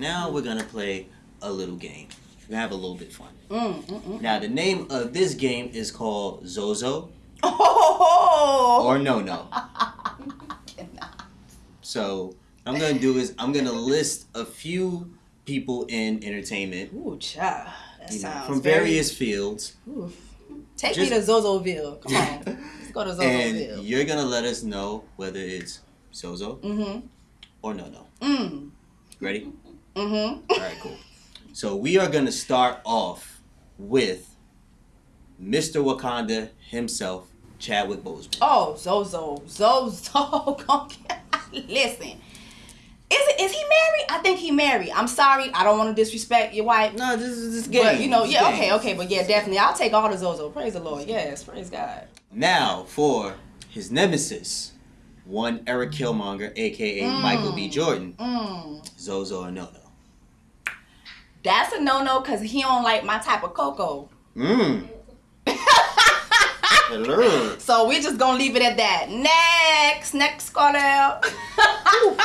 Now we're gonna play a little game. We have a little bit fun. Mm, mm, mm. Now the name of this game is called Zozo Oh, or No No. So what I'm gonna do is I'm gonna list a few people in entertainment Ooh, child. That you know, sounds from very- various fields, Ooh. Take Just- me to Zozoville. Come on. Let's go to Zozoville. and you're gonna let us know whether it's Zozo Mm-hmm. or No No. Mm. Ready? Mm-hmm. All right, cool. So we are gonna start off with Mr. Wakanda himself, Chadwick Boseman. Oh, Zozo. Zozo. Listen. Is it is he married? I think he married. I'm sorry. I don't want to disrespect your wife. No, this is this game. But you know, yeah, okay, okay, but yeah, definitely. I'll take all the Zozo. Praise the Lord. Yes, praise God. Now for his nemesis, one Eric Killmonger, aka Michael B. Jordan, Mm. Zozo or No No. That's a no no because he don't like my type of cocoa. Mmm. So we're just gonna leave it at that. Next, next caller.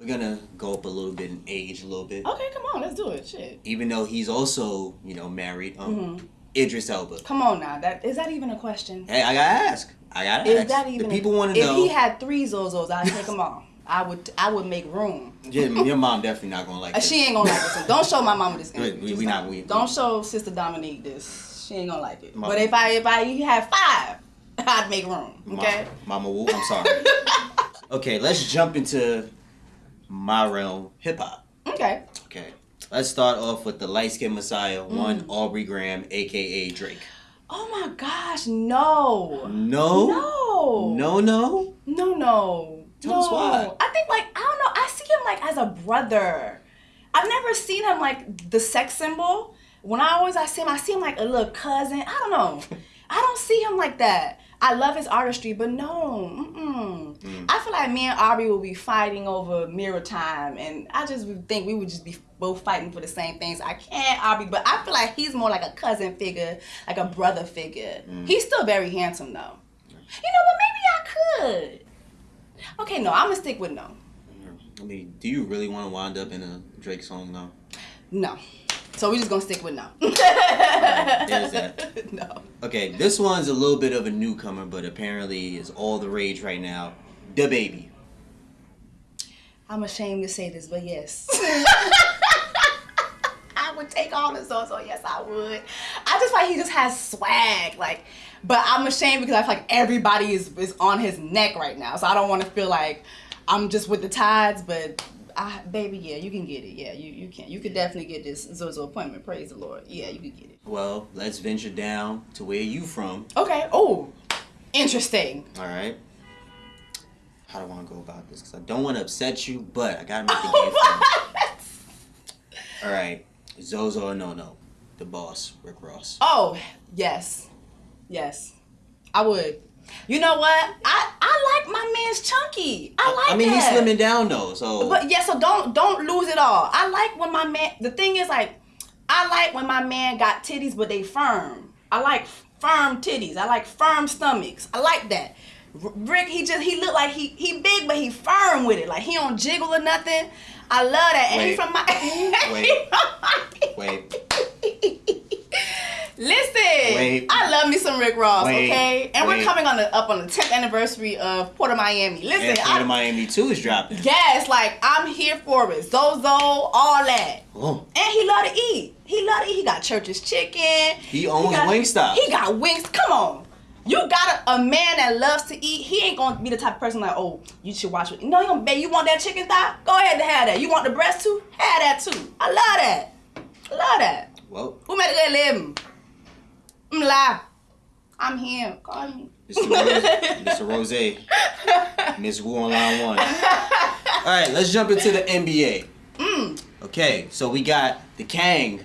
We're gonna go up a little bit in age, a little bit. okay, come on, let's do it. Shit. Even though he's also, you know, married. Um, Mhm. Idris Elba. Come on now. That is that even a question? Hey, I gotta ask. I gotta Is ask. that even? the people want to know. if he had three Zozos, I'd take them all. I would. I would make room. Yeah, your mom definitely not gonna like Uh, this. She ain't gonna like this. Don't show my mama this. We- we- Just we don't- not- we- Don't show Sister Dominique this. She ain't gonna like it. Mama. But if I if I had five, I'd make room. Okay. Mama, Mama Wu, I'm sorry. okay, let's jump into my realm, hip hop. Okay. Okay, let's start off with the light skinned Messiah, Mm. one Aubrey Graham, aka Drake. Oh my gosh, no. No, No. No, no. No, no. Tell no. us why. I think like I don't know. I see him like as a brother. I've never seen him like the sex symbol. When I always I see him, I see him like a little cousin. I don't know. I don't see him like that. I love his artistry, but no. Mm-mm. Mm. I feel like me and Aubrey will be fighting over mirror time, and I just would think we would just be both fighting for the same things. I can't Aubrey, but I feel like he's more like a cousin figure, like a brother figure. Mm. He's still very handsome though. You know what? Maybe I could. Okay, no, I'm gonna stick with no. I mean, do you really want to wind up in a Drake song though? No. So we're just gonna stick with no. that. No. Okay, this one's a little bit of a newcomer, but apparently is all the rage right now. The baby. I'm ashamed to say this, but yes. Would take on the so oh, so yes I would. I just like he just has swag, like but I'm ashamed because I feel like everybody is is on his neck right now. So I don't want to feel like I'm just with the tides, but I, baby, yeah, you can get it. Yeah, you, you can. You could definitely get this Zozo appointment. Praise the Lord. Yeah, you could get it. Well, let's venture down to where you from. Okay. Oh, interesting. All right. How do I want to go about this? Because I don't want to upset you, but I gotta make the oh, game. All right, Zozo or no no, the boss, Rick Ross. Oh, yes. Yes. I would. You know what? I I like my man's chunky. I like I mean, that. he's slimming down though, so. But yeah, so don't don't lose it all. I like when my man the thing is like I like when my man got titties but they firm. I like firm titties. I like firm stomachs. I like that. Rick, he just he look like he he big but he firm with it. Like he don't jiggle or nothing. I love that. And he from my Wait. Wait. Listen, Wait. I love me some Rick Ross, Wait. okay? And Wait. we're coming on the up on the 10th anniversary of Port of Miami. Listen, and Port I, of Miami 2 is dropping. yes, like I'm here for it. Zozo, all that. Oh, And he love to eat. He love to eat. He got church's chicken. He owns got, Wingstop. He got wings. Come on. You got a, a man that loves to eat. He ain't gonna be the type of person like, oh, you should watch it. No, you gonna babe, you want that chicken thigh? Go ahead and have that. You want the breast too? Have that too. I love that. I love that. well, Who made a good living? I'm lie. I'm him. Call me. Mr. Ross, Mr. Ross, Miss Wu on line one. All right, let's jump into the NBA. Mm. Okay, so we got the Kang,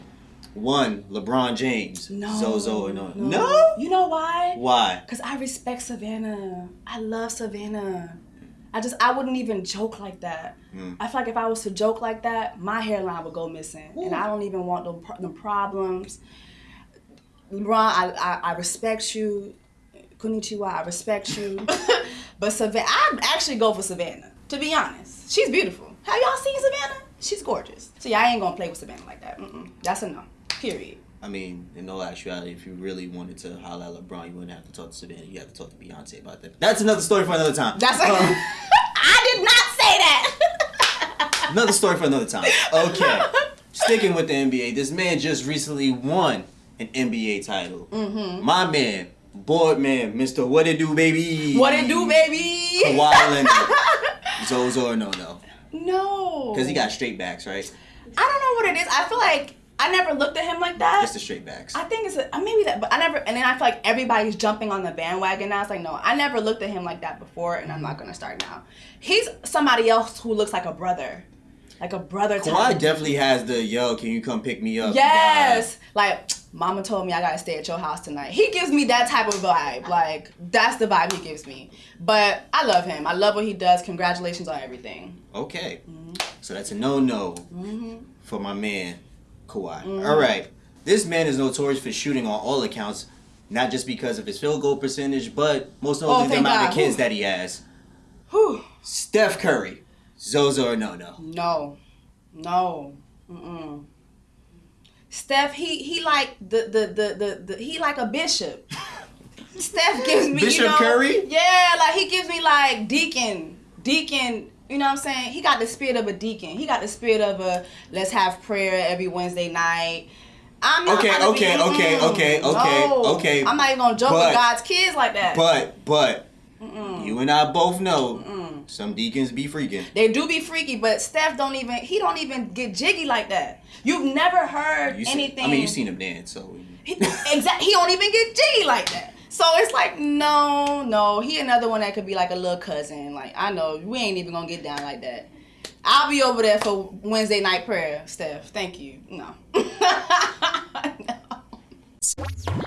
one LeBron James, No. Zozo, and no. no. You know why? Why? Cause I respect Savannah. I love Savannah. I just I wouldn't even joke like that. Mm. I feel like if I was to joke like that, my hairline would go missing, and I don't even want them, them problems. LeBron, I, I I respect you. Konnichiwa, I respect you. but Savannah, I'd actually go for Savannah. To be honest, she's beautiful. Have y'all seen Savannah? she's gorgeous. So yeah, I ain't gonna play with Savannah like that. Mm-mm. That's a no. Period. I mean, in all actuality, if you really wanted to holler at LeBron, you wouldn't have to talk to Savannah. You have to talk to Beyonce about that. That's another story for another time. That's Um, I did not say that. another story for another time. Okay. Sticking with the NBA, this man just recently won an NBA title. Mm-hmm. My man, board man, Mr. What It Do, baby. What it do, baby? Kawhi Leonard. Zozo or no no? No. Because he got straight backs, right? I don't know what it is. I feel like I never looked at him like that. Just the straight backs. I think it's a, uh, maybe that, but I never. And then I feel like everybody's jumping on the bandwagon now. It's like no, I never looked at him like that before, and I'm not gonna start now. He's somebody else who looks like a brother, like a brother. type. Kawhi definitely has the yo, can you come pick me up? Yes, like Mama told me I gotta stay at your house tonight. He gives me that type of vibe. Like that's the vibe he gives me. But I love him. I love what he does. Congratulations on everything. Okay. Mm-hmm. So that's a no no for my man, Kawhi. Mm-hmm. All right. This man is notorious for shooting on all accounts, not just because of his field goal percentage, but most oh, notably the amount God. of kids Whew. that he has. Whew. Steph Curry. Zozo or no no? No, no. Mm-mm. Steph, he he like the the the the, the he like a bishop. Steph gives me Bishop you know, Curry? Yeah, like he gives me like deacon, deacon. You know what I'm saying? He got the spirit of a deacon. He got the spirit of a let's have prayer every Wednesday night. I'm not Okay, okay, be, okay, mm-mm. okay, okay, No. okay. I'm not even gonna joke But- with God's kids like that. But but Mm-mm. you and I both know Mm-mm. some deacons be freaking. They do be freaky, but Steph don't even he don't even get jiggy like that. You've never heard You anything. I mean, you've seen him dance, so. He, exactly. He don't even get jiggy like that. So it's like, no, no. He another one that could be like a little cousin. Like, I know, we ain't even gonna get down like that. I'll be over there for Wednesday night prayer, Steph. Thank you. No. no.